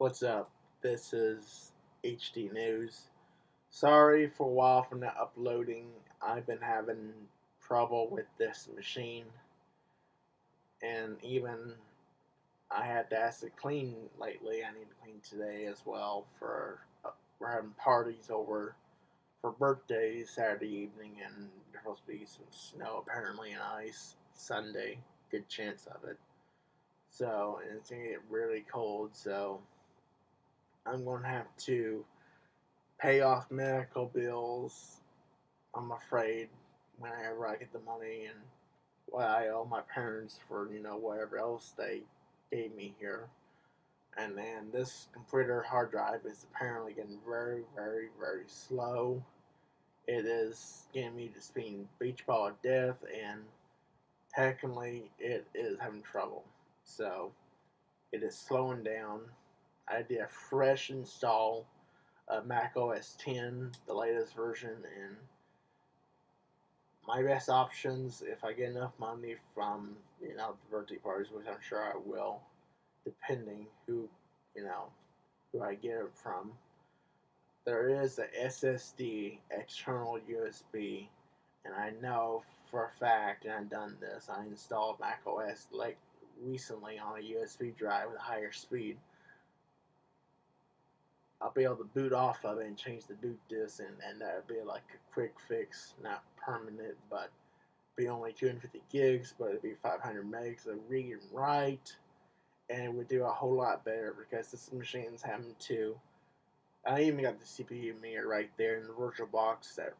What's up? This is HD News. Sorry for a while for not uploading. I've been having trouble with this machine. And even I had to ask it clean lately. I need to clean today as well for uh, we're having parties over for birthdays Saturday evening and there's supposed to be some snow apparently and ice Sunday. Good chance of it. So and it's gonna get really cold so I'm going to have to pay off medical bills. I'm afraid whenever I get the money and what I owe my parents for you know whatever else they gave me here. And then this computer hard drive is apparently getting very, very, very slow. It is getting me to spin beach ball of death, and technically it is having trouble. So it is slowing down. I did a fresh install of Mac OS 10, the latest version, and my best options if I get enough money from you know the birthday parties, which I'm sure I will, depending who you know who I get it from. There is a SSD external USB, and I know for a fact, and I've done this. I installed Mac OS like recently on a USB drive with higher speed. I'll be able to boot off of it and change the boot disk, and, and that would be like a quick fix, not permanent, but be only 250 gigs, but it'd be 500 megs of read and write, and it would do a whole lot better because this machine's having to. I even got the CPU mirror right there in the virtual box that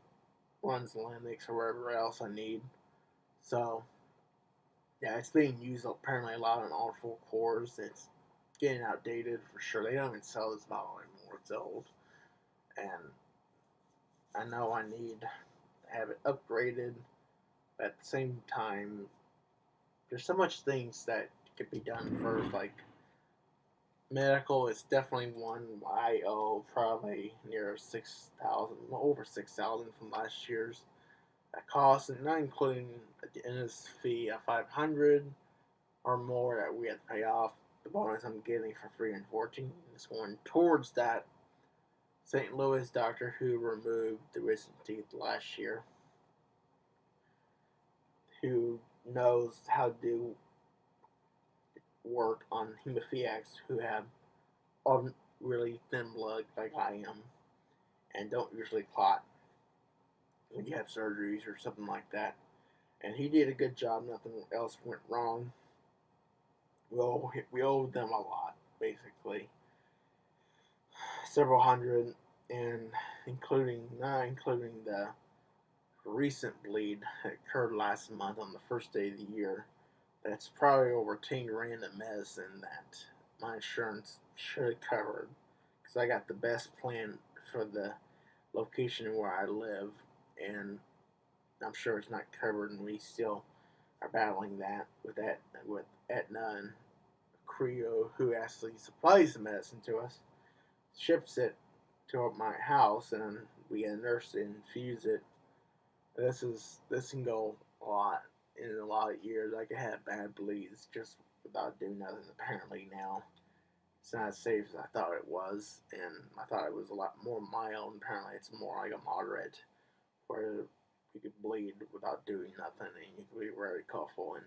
runs Linux or whatever else I need. So, yeah, it's being used apparently a lot on all four cores. It's getting outdated for sure. They don't even sell this model anymore. Old. And I know I need to have it upgraded. But at the same time, there's so much things that could be done first. Like medical is definitely one I owe probably near six thousand, over six thousand from last year's. That cost, and not including the dentist fee of five hundred or more that we had to pay off the bonus I'm getting for free and 14 is going towards that St. Louis doctor who removed the wisdom teeth last year, who knows how to do work on hemophiliacs who have really thin blood like I am and don't usually clot when you have surgeries or something like that. And he did a good job, nothing else went wrong we owe we owe them a lot, basically. Several hundred, and including not including the recent bleed that occurred last month on the first day of the year. That's probably over ten grand of medicine that my insurance should have covered because I got the best plan for the location where I live, and I'm sure it's not covered, and we still are battling that with that with Aetna and Creo, who actually supplies the medicine to us, ships it to my house, and we get nurse to infuse it. This is this can go a lot in a lot of years. I could have bad bleeds just without doing nothing. Apparently now it's not as safe as I thought it was, and I thought it was a lot more mild. Apparently it's more like a moderate, where you could bleed without doing nothing, and you could be very coughful and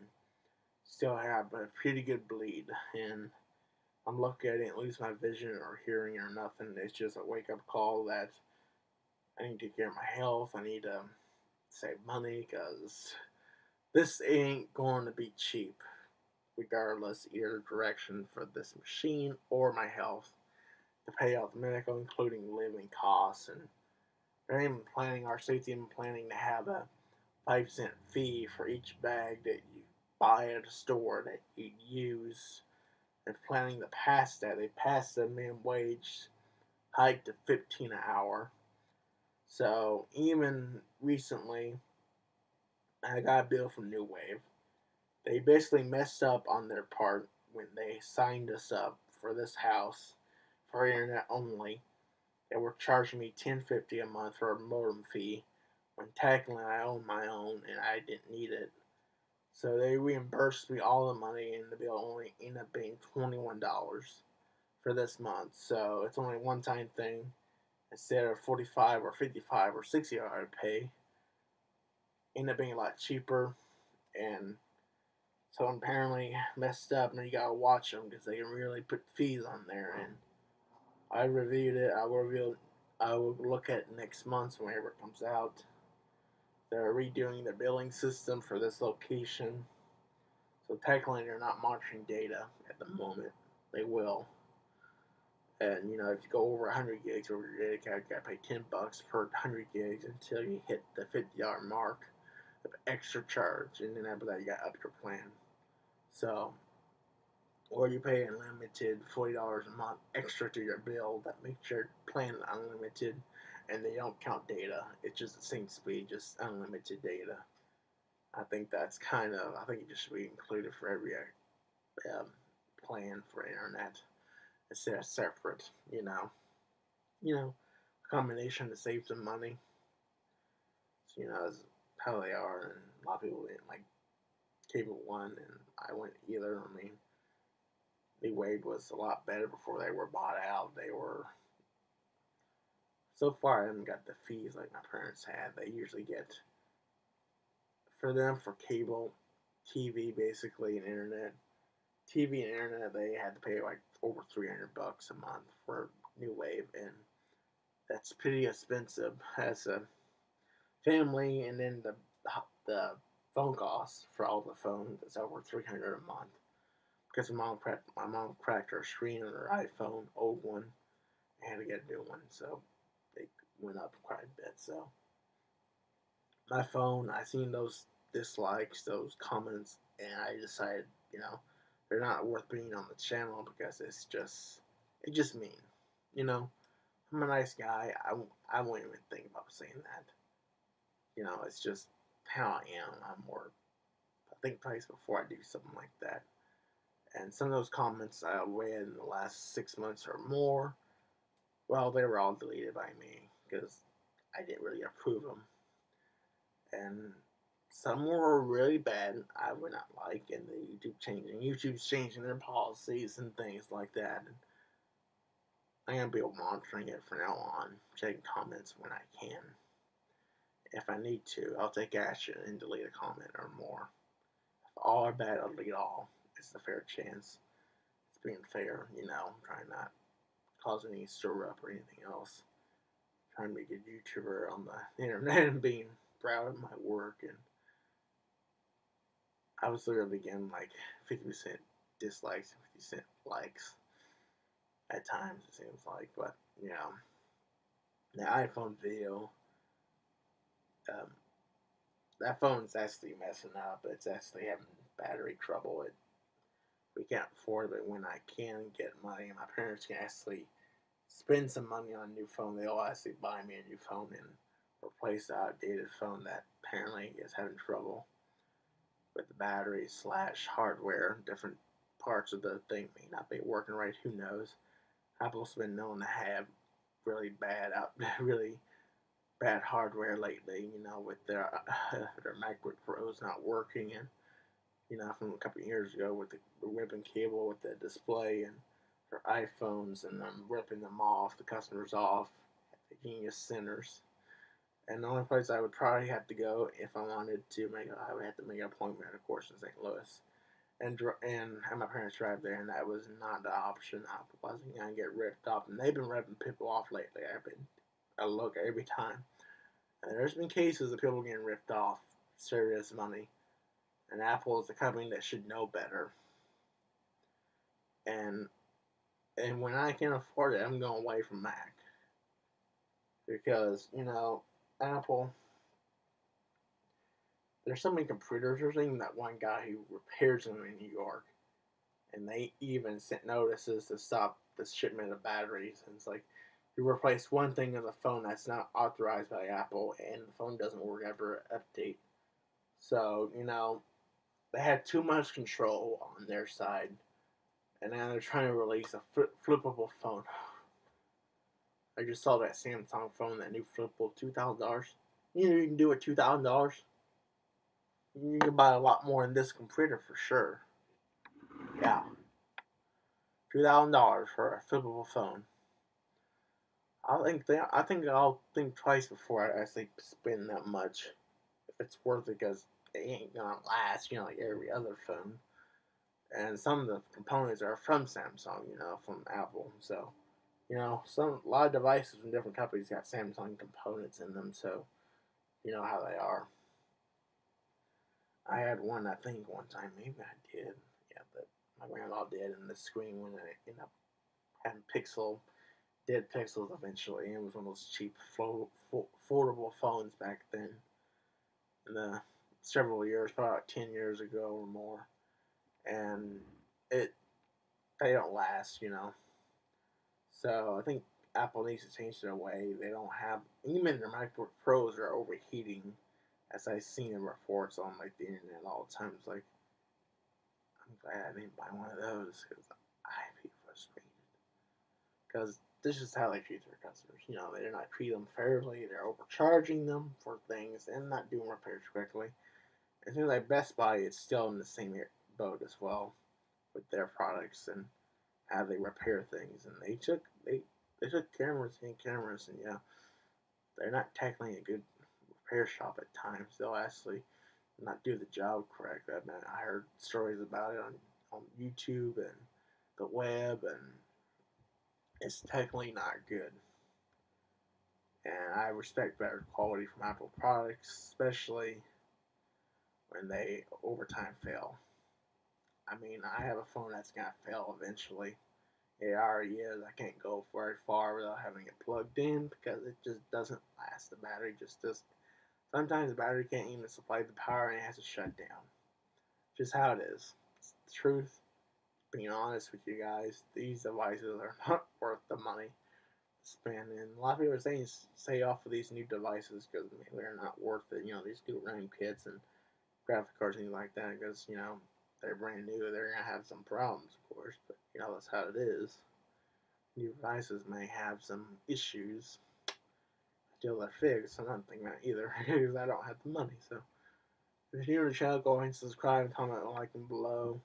still have a pretty good bleed, and I'm lucky I didn't lose my vision or hearing or nothing. It's just a wake up call that I need to care of my health. I need to save money because this ain't going to be cheap, regardless either direction for this machine or my health to pay out the medical, including living costs. And I'm even planning our safety and planning to have a five cent fee for each bag that you buy at a store that you use and planning to pass that. They passed the minimum wage hike to 15 an hour. So even recently, I got a bill from New Wave. They basically messed up on their part when they signed us up for this house for internet only. They were charging me 10.50 a month for a modem fee when technically I own my own and I didn't need it. So they reimbursed me all the money, and the bill only ended up being $21 for this month. So it's only a one time thing. Instead of 45 or 55 or 60 I would pay, end up being a lot cheaper. And so I'm apparently messed up, and you gotta watch them because they can really put fees on there. And I reviewed it. I will review. I will look at next month whenever it comes out. They're redoing the billing system for this location. So technically, they're not monitoring data at the mm-hmm. moment. They will. And you know, if you go over 100 gigs over your data card, you gotta pay 10 bucks per 100 gigs until you hit the 50 dollar mark of extra charge, and then after that, you got up your plan. So, or you pay unlimited $40 a month extra to your bill that makes your plan unlimited, and they don't count data. It's just the same speed, just unlimited data. I think that's kind of, I think it just should be included for every um, plan for internet instead of separate, you know. You know, combination to save some money. So, you know, how they are, and a lot of people didn't like Cable One, and I went either. I mean, the Wave was a lot better before they were bought out. They were so far I haven't got the fees like my parents had. They usually get for them for cable, TV basically and internet. TV and internet they had to pay like over three hundred bucks a month for New Wave and that's pretty expensive as a family and then the the phone costs for all the phones is over three hundred a month because my mom cracked my mom cracked her screen on her iPhone old one and had to get a new one so went up quite a bit so my phone I seen those dislikes, those comments, and I decided, you know, they're not worth being on the channel because it's just, it just mean. You know, I'm a nice guy. I, I won't even think about saying that. You know, it's just how I am. I'm more, I think twice before I do something like that. And some of those comments I read in the last six months or more, well, they were all deleted by me because I didn't really approve them. And some were really bad. I would not like, and the YouTube changing. YouTube's changing their policies and things like that. And I'm gonna be monitoring it from now on, checking comments when I can. If I need to, I'll take action and delete a comment or more. If all are bad, I'll delete all. It's a fair chance. It's being fair, you know. I'm trying not cause any stir up or anything else. Trying to be a good YouTuber on the internet and being proud of my work and I was literally getting like 50% dislikes and 50% likes at times, it seems like. But, you know, the iPhone video, um, that phone's actually messing up. It's actually having battery trouble. It, we can't afford it, when I can get money, my parents can actually spend some money on a new phone, they'll actually buy me a new phone and replace the outdated phone that apparently is having trouble with the battery slash hardware. Different parts of the thing may not be working right. Who knows? Apple's been known to have really bad out, really bad hardware lately. You know, with their their MacBook Pros not working, and you know, from a couple years ago with the ribbon cable with the display and iPhones and I'm ripping them off, the customers off, the genius centers. And the only place I would probably have to go if I wanted to make, I would have to make an appointment, of course, in St. Louis, and and have my parents drive there, and that was not the option. I wasn't gonna get ripped off, and they've been ripping people off lately. I've been, I look every time, and there's been cases of people getting ripped off, serious money, and Apple is the company that should know better. And and when I can afford it, I'm going away from Mac because you know Apple. There's so many computers. There's even that one guy who repairs them in New York, and they even sent notices to stop the shipment of batteries. And it's like you replace one thing in the phone that's not authorized by Apple, and the phone doesn't work ever update. So you know they had too much control on their side, and now they're trying to release a flippable phone. I just saw that Samsung phone, that new flipable, two thousand dollars. You know you can do it two thousand dollars. You can buy a lot more in this computer for sure. Yeah. two thousand dollars for a flippable phone. I think they, I think I'll think twice before I actually spend that much if it's worth it because it ain't gonna last, you know, like every other phone. And some of the components are from Samsung, you know, from Apple. So, you know, some a lot of devices from different companies got Samsung components in them, so you know how they are. I had one, I think, one time. Maybe I did. Yeah, but my grandma did, and the screen when I ended up having pixel, dead pixels eventually. And it was one of those cheap, foldable phones back then. In the uh, several years, probably like 10 years ago or more. And it, they don't last, you know. So I think Apple needs to change their way. They don't have, even their MacBook Pros are overheating as I've seen in reports on like the internet all the time. It's like I'm glad I didn't buy one of those because I'd be frustrated. Because this is how they treat their customers. You know, they're not treating them fairly. They're overcharging them for things and not doing repairs correctly. It seems like Best Buy is still in the same boat as well with their products and how they repair things. And they took they they took cameras and cameras, and yeah, they're not technically a good repair shop at times. They'll actually not do the job correct. I, mean, I heard stories about it on, on YouTube and the web, and it's technically not good. And I respect better quality from Apple products, especially when they over time fail. I mean, I have a phone that's gonna fail eventually. It already is. I can't go very far without having it plugged in because it just doesn't last. The battery just does Sometimes the battery can't even supply the power and it has to shut down. Just how it is. It's the truth. Being honest with you guys, these devices are not worth the money spend. And a lot of people are saying stay off of these new devices because they're not worth it. You know, these new RAM kits and graphic cards and things like that because, you know, they're brand new. They're going to have some problems, of course, but, you know, that's how it is. New devices may have some issues steal their figs. I'm not thinking that either because I don't have the money. So if you're new to the channel, go ahead and subscribe comment like them below.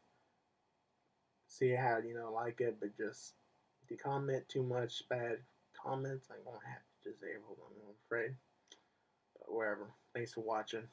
See how you know like it, but just if you comment too much bad comments, I'm gonna have to disable them. I'm afraid. But whatever. Thanks for watching.